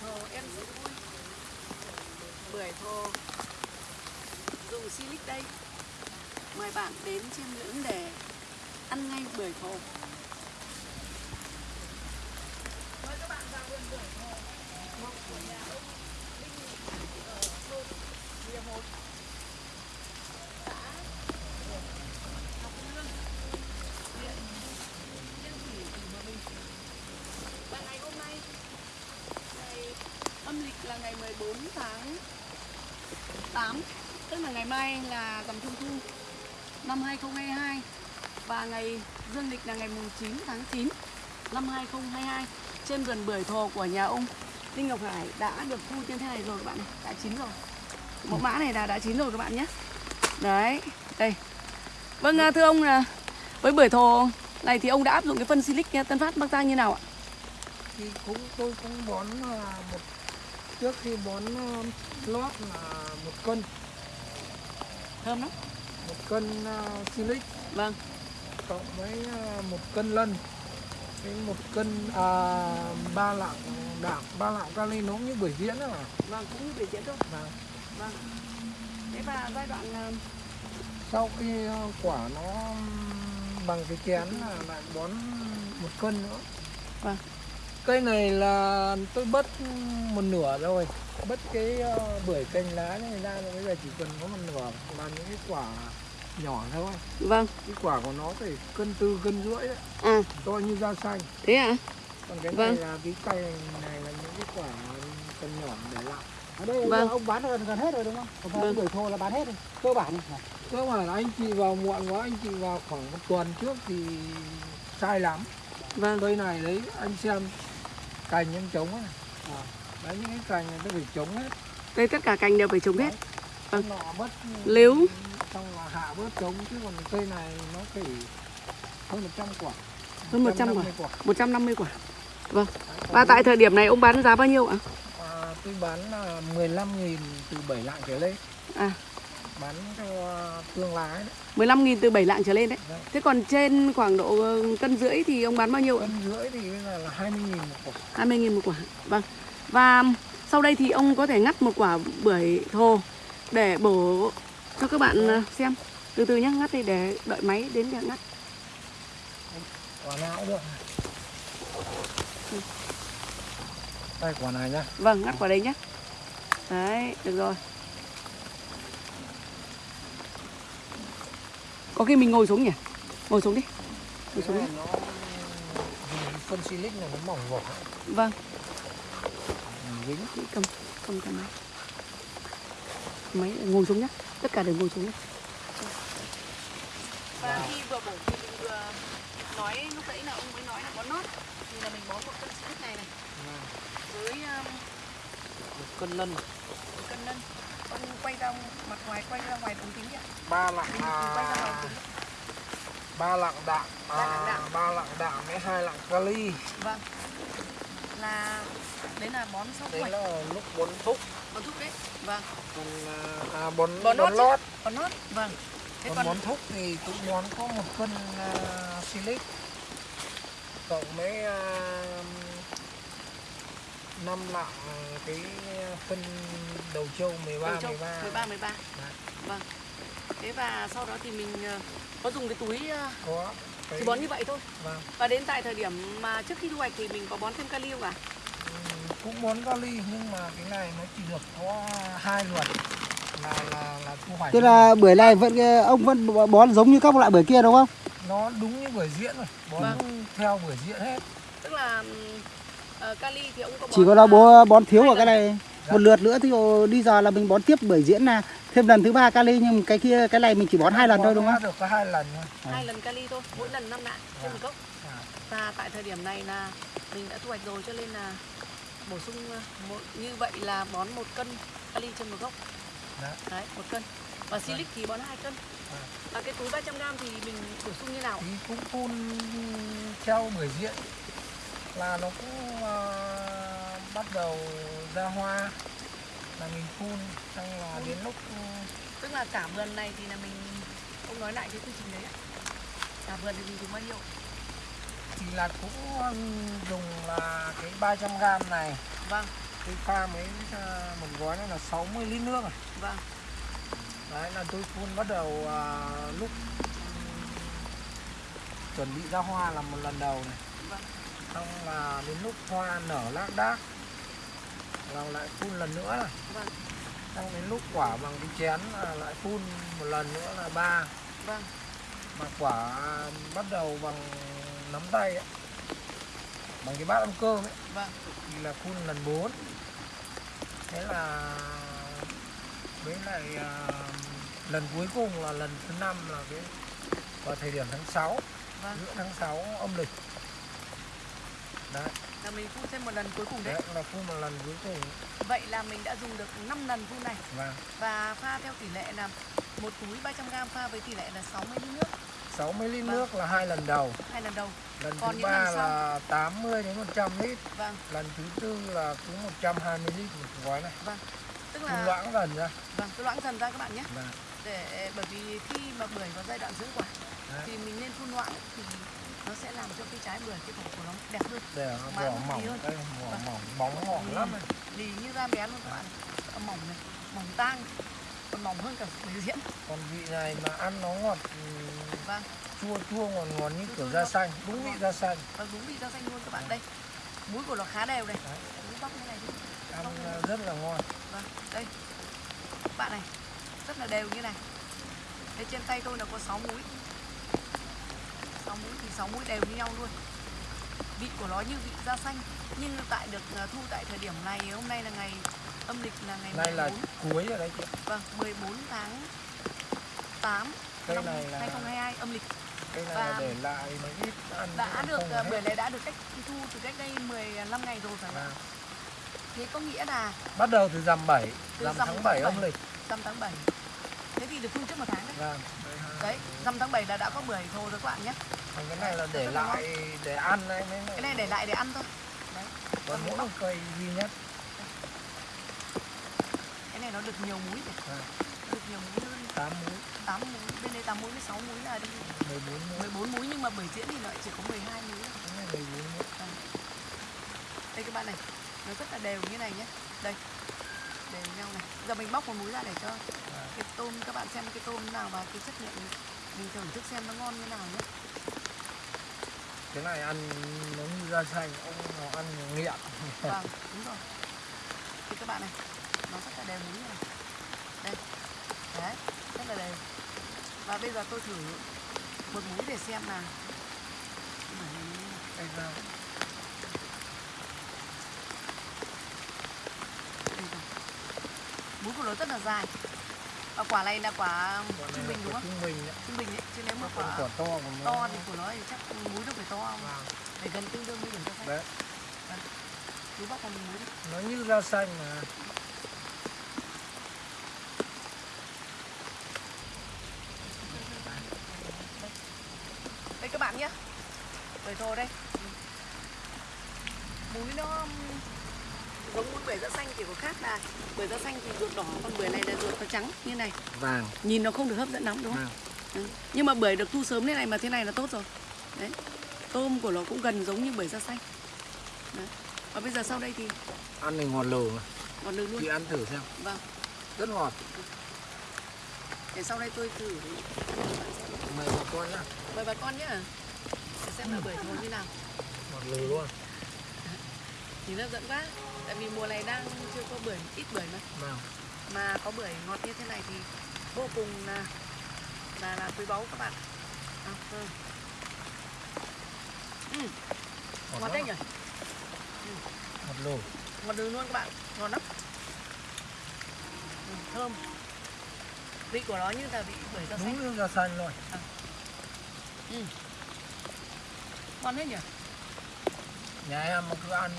thô, em rất vui bưởi thô. Dùng silic đây. Mời bạn đến chiêm ngưỡng để ăn ngay bưởi thô mời các bạn vào vườn bưởi thô mộc của nhà ông Linh ở thôn Địa Một xã Ngọc Lương huyện Yên Thủy tỉnh Hòa Bình và ngày hôm nay ngày âm lịch là ngày 14 tháng 8 tức là ngày mai là rằm trung thu năm 2022 và ngày dương lịch là ngày mùng 9 tháng 9 năm 2022 trên vườn bưởi thồ của nhà ông Đinh Ngọc Hải đã được thu như thế này rồi các bạn này, đã chín rồi. Mẫu mã này là đã chín rồi các bạn nhé. Đấy, đây. Vâng à, thưa ông là với bưởi thồ này thì ông đã áp dụng cái phân silic Tân Phát Bắc Giang như nào ạ? thì cũng tôi cũng bón à, một trước khi bón à, lót là một cân Thơm lắm. một cân uh, silic Vâng, cộng với à, một cân lân với một cân à, ba lạng đạm ba lạng kali nó cũng như bưởi diễn đó mà vâng cũng như bưởi diễn thôi. Vâng. Vâng. Thế và giai đoạn à, sau khi à, quả nó bằng cái chén là lại bón một cân nữa Vâng. Cây này là tôi bớt một nửa rồi bớt cái uh, bưởi cành lá này ra rồi bây giờ chỉ cần có một nửa là những cái quả nhỏ thôi vâng. cái quả của nó phải cân tư cân rưỡi đấy À, to như da xanh thế ạ? còn cái Vâng. này là cái cây này là những cái quả cần nhỏ để lại ở đây Vâng. ông bán gần gần hết rồi đúng không? Còn Vâng. bưởi thô là bán hết rồi, cơ bản cơ bản là anh chị vào muộn quá anh chị vào khoảng một tuần trước thì sai lắm Vâng. cây này đấy anh xem cành em trống ấy à, đấy những cái cành này tôi phải trống hết Đây tất cả cành đều phải trồng hết. Vâng. bớt Nếu- xong là hạ bớt trống chứ còn cây này nó phải hơn 100 quả Hơn 100 quả. 150 quả 150 quả. Vâng. Đấy, Và tại thời điểm này ông bán giá bao nhiêu ạ? À, tôi bán là 15.000 từ 7 lạng trở lên À, bán cho thương lái đấy 15.000 từ 7 lạng trở lên đấy. Vâng. Thế còn trên khoảng độ ờ, cân rưỡi thì ông bán bao nhiêu ạ? cân rưỡi thì bây giờ là 20.000 một quả 20.000 một quả. Vâng. Và sau đây thì ông có thể ngắt một quả bưởi thô để bổ cho các bạn ờ, xem. Từ từ nhé, ngắt đi để đợi máy đến để ngắt. quả nào cũng được đây quả này nhá Vâng, ngắt quả đấy nhé. Đấy, được rồi. Có khi mình ngồi xuống nhỉ? Ngồi xuống đi. Ngồi xuống đi. phân silic này nó mỏng vỏ Vâng, dính cầm cầm cái máy. Máy ngồi xuống nhé. Tất cả đều ngồi xuống nhé. Và khi vừa bổ thì mình vừa nói lúc nãy là ông mới nói là bón nót thì là mình bón một cân silic này này với um, một cân lân một cân lân. Con quay ra mặt ngoài quay ra ngoài ống kính ạ. ba lạng Mình quay ra ngoài à, ba lạng đạm à, đạm. ba lạng đạm với hai lạng kali Vâng. Là đấy là bón thu đấy là lúc bón thúc bón thúc đấy. Vâng. còn à, à, bón Bón bón, lót lót Bón nót. Vâng. Thế còn còn bón thúc thì cũng bón có một cân uh, silic cộng với uh, 5 lạng cái phân đầu trâu 13 đầu trâu 13 13 13. Đấy. Vâng. Thế và sau đó thì mình ờ, có dùng cái túi ờ, có cái, chỉ bón như vậy thôi. vâng, Và đến tại thời điểm mà trước khi thu hoạch thì mình có bón thêm kali không ạ? ừm, cũng bón kali nhưng mà cái này nó chỉ được có hai lượt là là là thu hoạch Tức là bưởi này vẫn ông vẫn bón giống như các loại bưởi kia đúng không? nó đúng như bưởi diễn rồi bón Vâng. theo bưởi diễn hết Tức là ờ, kali thì ông có bón Chỉ có là là bố bón thiếu hai vào cái này một lượt nữa thì đi giờ là mình bón tiếp bưởi diễn là thêm lần thứ ba kali nhưng cái kia cái này mình chỉ bón hai lần thôi đúng không? được có hai lần thôi hai lần kali thôi, mỗi lần 5 lạng trên một gốc. À. Và tại thời điểm này là mình đã thu hoạch rồi cho nên là bổ sung ờ, một, như vậy là bón một cân kali trên một gốc. Đấy. Đấy, một cân. Và silic thì bón 2 cân. À. Và cái túi 300 g thì mình bổ sung như nào? thì cũng phun theo bưởi diễn là nó cũng ờ, bắt đầu ra hoa. Là mình phun xong là đến lúc ừ, Tức là cả vườn này thì là mình ông nói lại cái quy trình đấy ạ. Cả vườn thì mình dùng bao nhiêu? thì là cũng dùng là cái 300 gram này. Vâng, tôi pha mấy à, một gói này là 60 lít nước rồi vâng. Đấy là tôi phun bắt đầu à, lúc ừm, chuẩn bị ra hoa là một lần đầu này. Vâng xong là đến lúc hoa nở lác đác là lại phun lần nữa. Này vâng. Xong đến lúc quả bằng cái chén là lại phun một lần nữa là ba. Vâng. Mà quả bắt đầu bằng nắm tay ấy, bằng cái bát ăn cơm ấy vâng. thì là phun lần 4 thế là với lại à, lần cuối cùng là lần thứ năm là cái vào thời điểm tháng 6 vâng. giữa tháng 6 âm lịch đấy, là mình phun thêm một lần cuối cùng đấy. Đấy là phun một lần cuối cùng. Vậy là mình đã dùng được 5 lần phun này. Và và pha theo tỷ lệ là một túi 300g pha với tỷ lệ là 60 lít nước. 60 lít Vâng. nước là hai lần đầu. Hai lần đầu. Lần Còn thứ ba là 80 đến 100 lít. Vâng. Lần thứ tư là cứ 120 lít một gói này. Tức phun là loãng dần ra. Vâng cứ loãng dần ra các bạn nhé. Và để bởi vì khi mà bưởi vào giai đoạn dưỡng quả Đấy. thì mình nên phun loãng thì nó sẽ làm cho cái trái bưởi cái vỏ của nó đẹp hơn. Để Mà vỏ mỏng hơn. đây vỏ Vâng. mỏng bóng Ừ. lắm này lì như da bé luôn các bạn. Mỏng này mỏng tang còn mỏng hơn cả bưởi diễn. Còn vị này mà ăn nó ngọt ừm, vâng. chua chua ngọt ngọt như Chua kiểu da xanh đúng vị da xanh. Và đúng vị rau xanh luôn các bạn. Đây muối của nó khá đều này. Muối bóc như này đi. Ăn ờ, rất là ngon. Vâng đây. Các bạn này rất là đều như này. Đây trên tay tôi là có 6 múi 6 múi thì 6 múi đều như nhau luôn. Vị của nó như vị da xanh nhưng tại được à, thu tại thời điểm này hôm nay là ngày âm lịch là ngày nay là 14 cuối rồi đấy chị. Vâng 14 tháng 8 Cây năm này là- 2022 âm lịch. cái này Và là để lại mấy ít ăn đã được à, bưởi này đã được cách thu từ cách đây 15 ngày rồi phải không? Vâng. thế có nghĩa là bắt đầu từ rằm 7 Từ rằm tháng tháng 7 âm lịch. rằm tháng 7 thế thì được phun trước một tháng đấy. Vâng. Đấy rằm tháng 7 là đã có bưởi thôi rồi các bạn nhé. Còn cái này là để Rất là ngon. lại để ăn đấy cái này để lại để ăn thôi. Đấy còn mỗi một cây duy nhất cái này nó được nhiều muối rồi Vâng. được nhiều muối hơn. 8 muối 8 muối bên đây 8 muối với 6 muối là đi 14 muối 14 muối nhưng mà bưởi diễn thì nó lại chỉ có 12 muối thôi. cái này 14 muối đây các bạn này nó rất là đều như này nhé. Đây đều nhau này. Giờ mình bóc một muối ra để cho cái tôm các bạn xem cái tôm nào và cái chất lượng mình thưởng thức xem nó ngon như nào nhé. Cái này ăn nó như da xanh ông nào ăn nghiện. Vâng đúng rồi. Thì các bạn này nó rất là đều muối như này đây đấy rất là đều. Và bây giờ tôi thử một muối để xem là. Đây rồi. Múi của nó rất là dài Và quả này là quả trung bình đúng không? trung bình đấy Trung bình ấy, chứ nếu mà còn quả quả to to thì của nó thì chắc múi nó phải to không? Vâng. Phải gần tương đương với điểm cho xanh đấy. Chú vào mình múi nó như da xanh mà. Đây các bạn nhé Bưởi thồ đây. Múi nó giống múi bưởi da xanh chỉ có khác là bưởi da xanh thì ruột đỏ còn bưởi này là ruột nó trắng như này. Vàng. Nhìn nó không được hấp dẫn lắm đúng không? Ừ. Nhưng mà bưởi được thu sớm thế này mà thế này là tốt rồi. Đấy. Tôm của nó cũng gần giống như bưởi da xanh. Đấy. Và bây giờ sau đây thì ăn thì ngọt lừ mà. Còn được luôn. Chị ăn thử xem. Vâng. Rất ngọt. Để sau đây tôi thử. Mời bà con nhá. Mời bà con Để xem là bưởi thối như nào. Ngọt lừ luôn. Nhìn hấp dẫn quá Tại vì mùa này đang chưa có bưởi, ít bưởi mà. Vâng Mà có bưởi ngọt như thế này thì vô cùng là là, là quý báu các bạn. À, ừ. Ừ, ngọt đấy nhỉ? Ngọt lừ ngọt đường luôn các bạn. Ngon lắm. Ừ, thơm. Vị của nó như là vị bưởi da xanh. Đúng da xanh luôn. Ừ. ngon hết nhỉ? Nhà em cứ ăn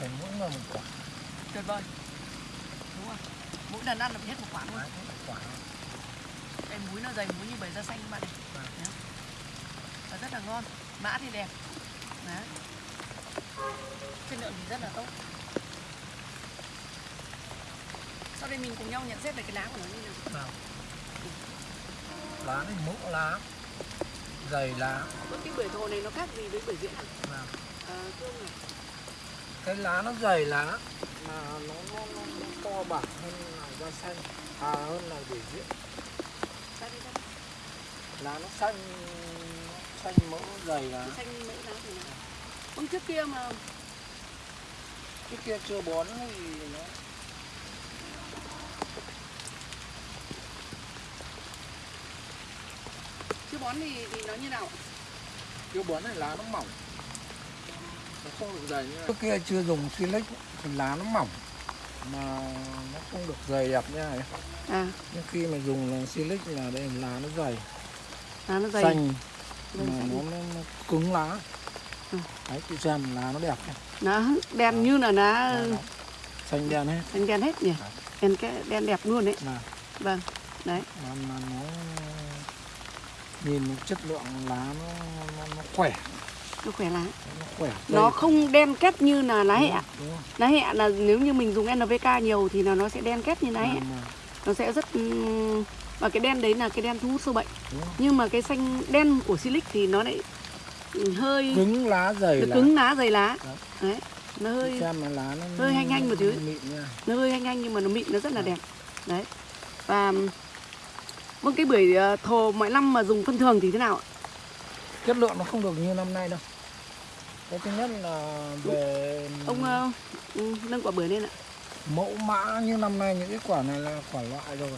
phải mỗi người một quả. Tuyệt vời. Đúng rồi. Mỗi lần ăn là hết một quả luôn quả. Đây muối nó dày muối như bưởi da xanh các bạn này Vâng. Không? và rất là ngon. Mã thì đẹp. Đấy. chất lượng thì rất là tốt. Sau đây mình cùng nhau nhận xét về cái lá của nó như nào. Nào. Lá thì mẫu lá dày lá. Ơ, cái bưởi thồ này nó khác gì với bưởi diễn à? vâng. À, thưa ông này. Cái lá nó dày lá mà nó nó nó, nó to bản hơn là da xanh. À hơn là để diễn. Lá nó xanh xanh mỡ dày lá xanh mỡ lá thì nào ông trước kia mà cái kia chưa bón thì nó chưa bón thì, thì nó như nào? Chưa bón này lá nó mỏng nó không được dày như này trước kia chưa dùng silic thì lá nó mỏng mà nó không được dày đẹp như này à. Nhưng khi mà dùng silic là đây lá nó dày. Lá nó dày. Xanh. Mà xanh. nó, nó, nó cứng lá. Ừ. đấy chị xem lá nó đẹp không nó đen như là lá xanh đen hết. Đen đen hết nhỉ? Đen cái đen đẹp luôn đấy. Là. Vâng đấy. Mà, mà nó nhìn chất lượng lá nó nó, nó khỏe nó khỏe lá nó khỏe nó Đây, không đen két như là lá hẹ lá hẹ là nếu như mình dùng NPK nhiều thì là nó sẽ đen két như lá hẹ. Nó sẽ rất và cái đen đấy là cái đen thu hút sâu bệnh. Nhưng mà cái xanh đen của silic thì nó lại hơi cứng lá dày nó lá. cứng lá dày lá. Đấy. đấy nó hơi xem là lá nó hơi hanh hanh một nha. Nó hơi hanh hanh nhưng mà nó mịn nó rất là đẹp. Đấy. Và vâng cái bưởi ờ, thồ mọi năm mà dùng phân thường thì thế nào ạ? Chất lượng nó không được như năm nay đâu cái thứ nhất là về ông ừ, nâng quả bưởi lên ạ. mẫu mã như năm nay những cái quả này là quả loại rồi.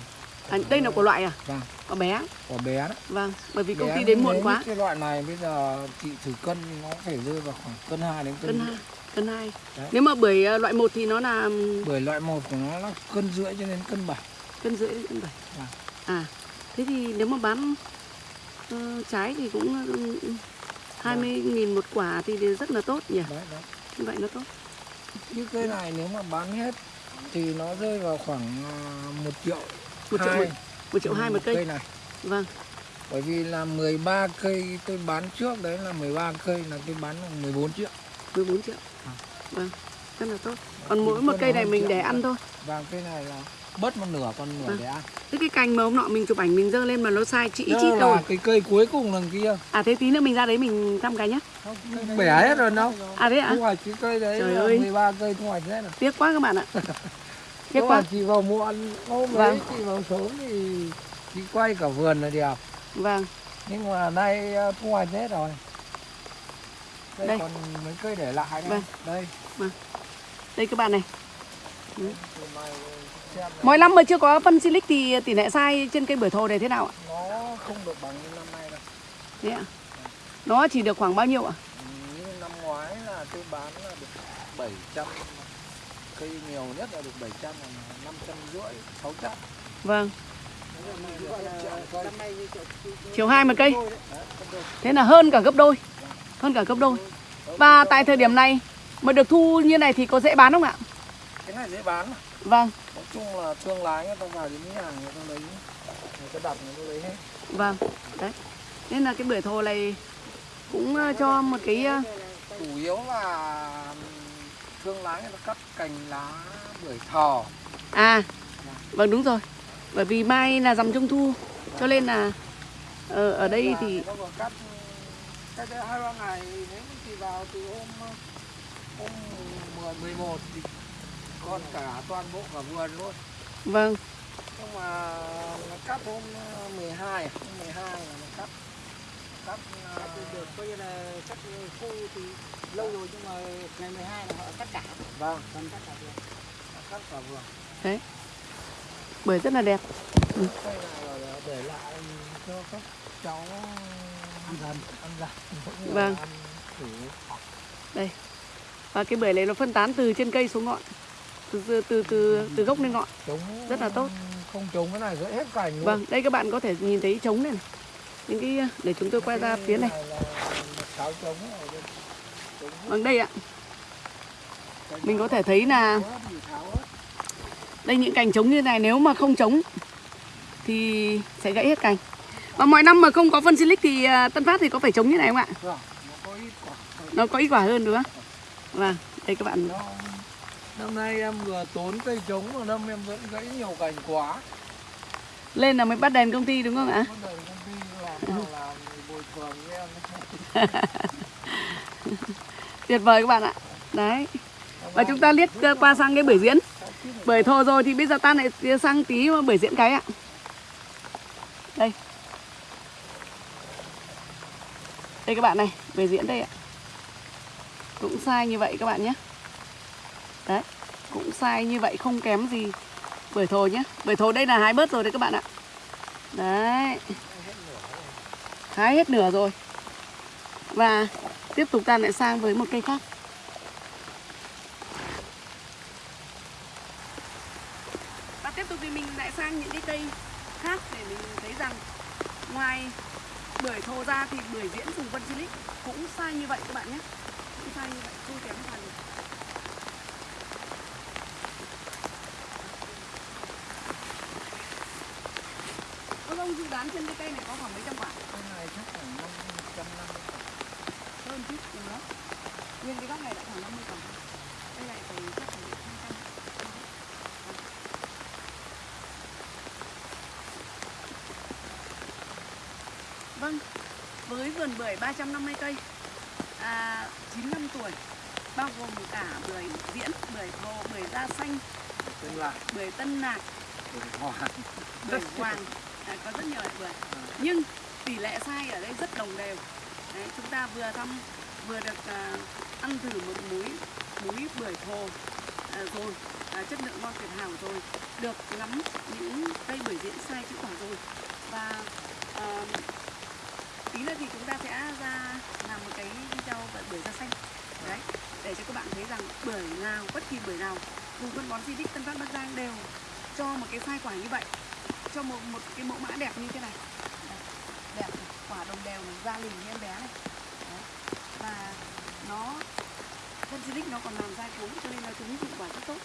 À, đây là quả loại à? Vâng. Quả bé. Quả bé đấy. Vâng bởi vì công Bé ty đến muộn quá. cái loại này bây giờ chị thử cân nó phải rơi vào khoảng cân 2 đến cân, cân rưỡi. hai cân hai. Đấy. nếu mà bưởi ờ, loại một thì nó là bởi loại một của nó là cân rưỡi cho đến cân 7 cân rưỡi đến cân bảy. Vâng. à thế thì nếu mà bán ờ, trái thì cũng hai mươi nghìn một quả thì rất là tốt nhỉ? Đấy đấy. Như vậy nó tốt. Như cây này nếu mà bán hết thì nó rơi vào khoảng à, một triệu một triệu hai. một, một triệu hai một cây. này. Vâng. Bởi vì là 13 cây tôi bán trước đấy là 13 cây là tôi bán là 14 triệu. 14 triệu. À. vâng rất là tốt. Còn mỗi một cây này mình để ăn thôi. Vàng cây này là bớt một nửa còn nửa Vâng. để ăn thế cái cành mà hôm nọ mình chụp ảnh mình dơ lên mà nó sai chị chít là cái cây cuối cùng lần kia. À thế tí nữa mình ra đấy mình thăm cái nhá. Bẻ hết rồi đâu à thế ạ? Thu hoạch cái cây đấy Trời ơi. 13 cây thu hoạch hết rồi tiếc quá các bạn ạ. Tiếc quá. chị vào muộn hôm Vâng. đấy chị vào sớm thì chị quay cả vườn là đẹp. Vâng. Nhưng mà nay ờ, thu hoạch hết rồi. Đây, Đây. còn mấy cây để lại đây. Vâng. đây. Đây các bạn này. Này này, mỗi năm mà chưa có phân silic thì tỷ lệ sai trên cây bưởi thồ này thế nào ạ? Nó không được bằng như năm nay đâu. Ạ. Nó chỉ được khoảng bao nhiêu ạ? Ừ, như năm ngoái là tôi bán là được 700 cây nhiều nhất là được 700 là 500 rưỡi 600 vâng. Chiều hai một cây. Thế là hơn cả gấp đôi. Hơn cả gấp đôi. Và tại thời điểm này mà được thu như này thì có dễ bán không ạ cái này dễ bán mà. vâng. Nói chung là thương lái người ta vào đến nhà người ta lấy người ta đặt người ta lấy hết. Vâng đấy. Nên là cái bưởi thồ này cũng ờ, cho một cái ờ, chủ yếu là thương lái người ta cắt cành lá bưởi thò. À vâng đúng rồi. Bởi vì mai là rằm trung thu cho nên là ờ, ở đây thì cắt đây hai ba ngày nếu chị vào từ hôm hôm 10 11 thì còn cả toàn bộ cả vườn luôn. Vâng. Nhưng mà nó cắt hôm 12 à? hôm 12 là nó cắt. Cắt à, được coi như là cắt khô thì lâu rồi nhưng mà ngày 12 là họ cắt cả. Vâng. Còn cắt cả vườn. Cắt cả vườn. Bưởi rất là đẹp. Cây này là để lại cho các cháu ăn dần ăn dần. Vâng. ăn thử. Và cái bưởi này nó phân tán từ trên cây xuống ngọn từ từ từ từ, gốc lên ngọn. Chống Rất là tốt. không chống cái này hết cành luôn. Vâng đây các bạn có thể nhìn thấy trống này, này. những cái để chúng tôi quay ra phía này. trống trống vâng đây ạ. Mình có thể thấy là đây những cành trống như này nếu mà không trống thì sẽ gãy hết cành. Và mọi năm mà không có phân silic thì ờ, Tân Phát thì có phải trống như này không ạ? Vâng, nó có ít quả. Hơn đúng không? Vâng đây các bạn năm nay em vừa tốn cây trống mà năm em vẫn gãy nhiều cành quá. Lên là mới bắt đèn công ty đúng không ạ? Bắt đầu công ty làm làm thì bồi thường với em. Tuyệt vời các bạn ạ. Đấy. Và chúng ta liếc qua sang cái bưởi diễn. Bưởi thô rồi thì bây giờ ta lại sang tí bưởi diễn cái ạ. Đây. Đây các bạn này bưởi diễn đây ạ. Cũng sai như vậy các bạn nhé đấy, cũng sai như vậy, không kém gì. Bưởi thồ nhé bưởi thồ đây là hái bớt rồi đấy các bạn ạ. Đấy. Hái hết nửa rồi. Và tiếp tục ta lại sang với một cây khác. Và tiếp tục thì mình lại sang những cái cây khác để mình thấy rằng ngoài bưởi thô ra thì bưởi diễn vùng vân silic cũng sai như vậy các bạn nhé. Cũng sai như vậy, không kém phần Đoán trên cái cây này có khoảng mấy trăm quả? Cái này chắc khoảng năm trăm năm. Hơn chút nữa nhưng cái góc này lại khoảng 50 quả. Đây này phải chắc phải 200 Vâng, với vườn bưởi 350 cây à, 9 năm tuổi bao gồm cả bưởi diễn, bưởi thô, bưởi da xanh, tương lai bưởi tân nạc, để hòa bưởi hoàng à, có rất nhiều loại bưởi nhưng tỷ lệ sai ở đây rất đồng đều. Đấy, chúng ta vừa thăm vừa được à, ăn thử một múi múi bưởi thô à, rồi à, chất lượng ngon tuyệt hảo rồi được ngắm những cây bưởi diễn sai chữ quả rồi. Và à, tí nữa thì chúng ta sẽ ra làm một cái video về bưởi da xanh. Đấy để cho các bạn thấy rằng bưởi nào bất kỳ bưởi nào vùng phân bón di tích Tân Phát Bắc Giang đều cho một cái sai quả như vậy cho một một cái mẫu mã đẹp như thế này. Đẹp quả đồng đều này, da lì như em bé này. Đấy. và nó phân silic nó còn làm da cuống cho nên là chúng hiệu quả rất tốt.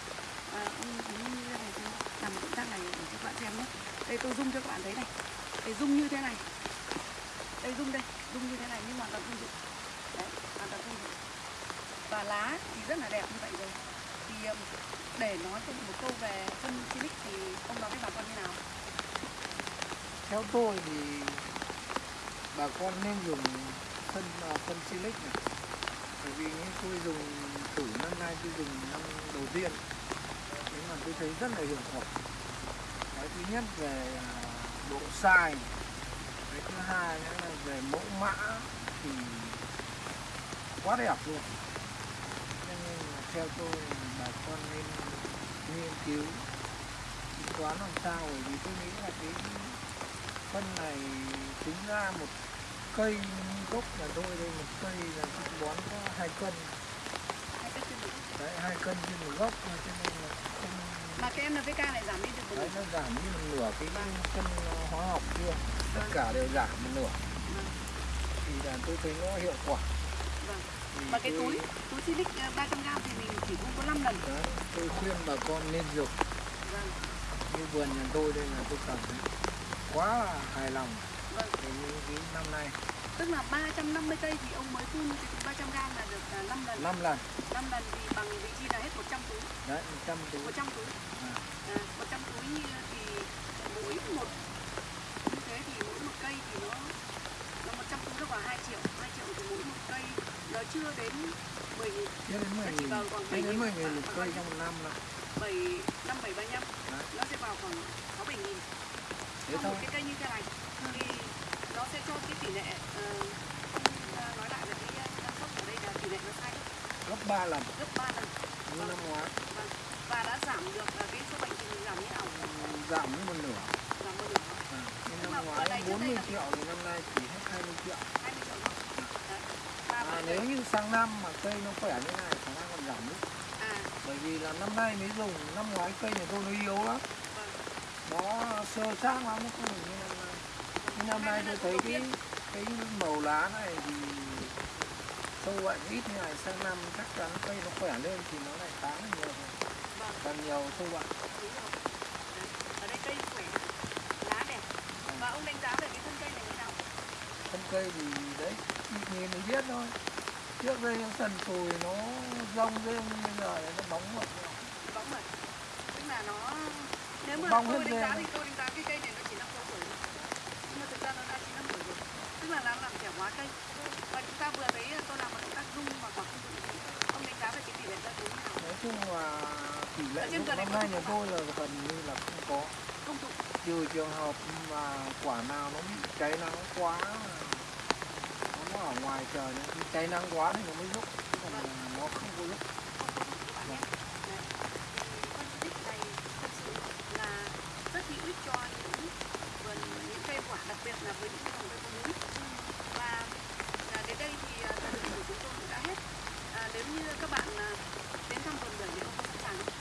À, ông ông như thế này tôi làm một động tác này để cho các bạn xem nhé. Đây tôi zoom cho các bạn thấy này. Để zoom như thế này. Đây zoom đây zoom như thế này nhưng hoàn toàn không dụng đấy hoàn toàn không dụng và lá thì rất là đẹp như vậy rồi. Thì um, để nói cho một câu về phân silic thì ông nói với bà con như nào? Theo tôi thì bà con nên dùng phân phân à, silic này. Bởi vì như tôi dùng thử năm nay tôi dùng năm đầu tiên, nhưng mà tôi thấy rất là hiệu quả. Cái thứ nhất về à, độ sai cái thứ hai nữa là về mẫu mã thì quá đẹp luôn. Cho nên là theo tôi bà con nên nghiên cứu, tính toán làm sao, bởi vì tôi nghĩ là cái phân này tính ra một cây gốc nhà tôi đây một cây là tôi bón có hai cân. Đấy hai cân trên một gốc thôi, cho nên là không mà cái NPK này giảm đi được đấy nó giảm như một nửa cái phân hóa học kia tất cả đều giảm một nửa. Thì là tôi thấy nó hiệu quả. Vâng. Và cái tôi- túi túi silic ờ, 300 g thì mình chỉ phun có 5 lần. Đấy, tôi khuyên bà con nên dùng. Vâng. Như vườn nhà tôi đây là tôi cảm thấy quá là hài lòng vâng về những cái năm nay. Tức là 350 cây thì ông mới phun túi 300 g là được 5 lần. 5 lần. 5 lần thì bằng vị trí là hết 100 túi. Đấy 100 túi. 100 túi. À. à, 100 túi thì mỗi một như thế thì mỗi một cây thì nó nó 100 túi nó vào 2 triệu 2 triệu thì mỗi một cây nó chưa đến 10 nghìn. Chưa đến 10 Nó chỉ vào khoảng Chưa đến 7.000 10 nghìn một khoảng cây trong một năm đâu 7 5 7 35 Đấy. nó sẽ vào khoảng 6 7 nghìn Một cái cây như thế này thì nó sẽ cho cái tỷ lệ ờ, nói lại là cái ờ, năng suất ở đây là tỷ lệ nó sai gấp- Gấp 3 lần. Gấp 3 lần. Như năm ngoái. Vâng. và đã giảm được cái số bệnh thì giảm như nào? Giảm một nửa. Giảm một nửa. À, Nhưng năm ngoái này trước đây 40 là- triệu thì năm nay chỉ hết 20 triệu. 20 triệu thôi. À, Nếu này- như sang năm mà cây nó khỏe như này khả năng còn giảm nữa à. Bởi vì là năm nay mới dùng Năm ngoái cây nhà tôi nó yếu lắm. vâng Nó sơ sát lắm. Nó không được như năm nay. Nhưng năm nay tôi thấy cái cái màu lá này thì sâu bệnh ít như này sang năm chắc chắn cây nó khỏe lên thì nó lại khá là nhiều. Vâng. Càng nhiều sâu bệnh ở đây cây khỏe lá đẹp. Và ông đánh giá về cái thân cây này như nào? Thân cây thì đấy nhìn thì biết thôi. Trước đây nó sần sùi nó rông lên bây giờ nó bóng rồi bóng rồi tức là nó nếu mà bong tôi đánh giá thì tôi đánh giá cái cây này nó chỉ 5 tuổi thôi. Nhưng mà thực ra nó đã 9 năm tuổi rồi. Tức là làm làm trẻ hóa cây. Và chúng ta vừa thấy tôi làm một động tác rung mà quả không được. Ông đánh giá về cái tỷ lệ ra đúng nào? Nói chung là tỷ lệ lúc năm nay nhà tôi là gần như là không có. Không tụ. Trừ trường hợp mà quả nào nó bị cháy nắng quá nó ở ngoài trời nó cháy nắng quá thì nó mới rụng đặc biệt là với những cái phòng vây vốn và à, đến đây thì à, thời lượng của chúng tôi cũng đã hết à, nếu như các bạn à, đến thăm vườn bưởi thì ông có sẵn sàng không?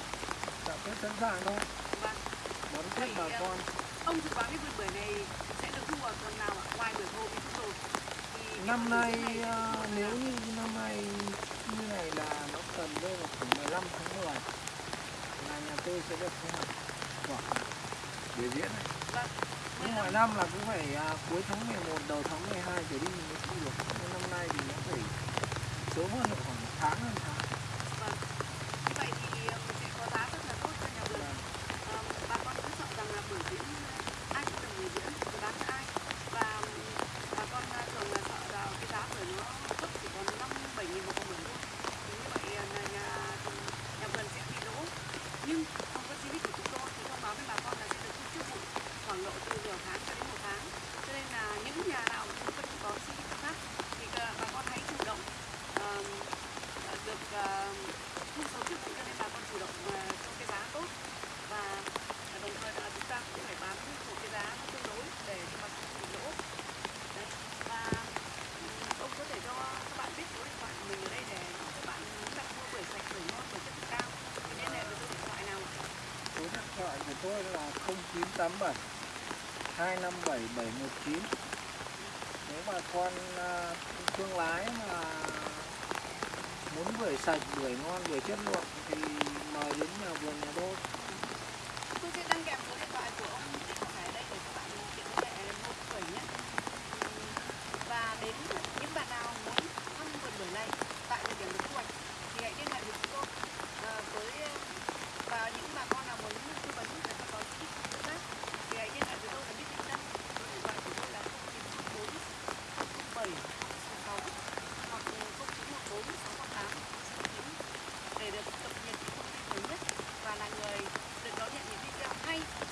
Dạ, tôi sẵn sàng thôi. Vâng. Đón tiếp bà à, con. Ông dự đoán cái vườn bưởi này sẽ được thu vào tuần nào ạ? Ngoài bưởi ngô thì rồi. Năm nay à, nếu như năm nay như này là nó cần rơi vào khoảng 15 tháng 10 là nhà tôi sẽ được thu hoạch quả biểu diễn này. Vâng nhưng mọi năm là cũng phải à, cuối tháng 11 đầu tháng 12 trở đi mình mới thu được. Nhưng năm nay thì nó phải sớm hơn nữa 287 257 719 nếu mà con à, thương lái mà muốn bưởi sạch bưởi ngon bưởi chất lượng thì mời đến nhà vườn, nhà đô.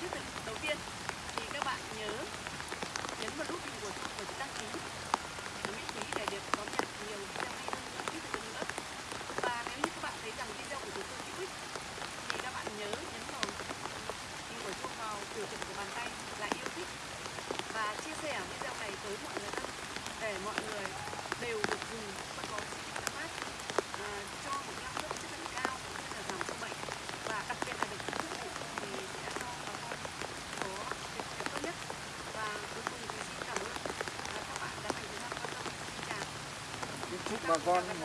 trước đầu tiên thì các bạn nhớ nhấn vào nút hình của one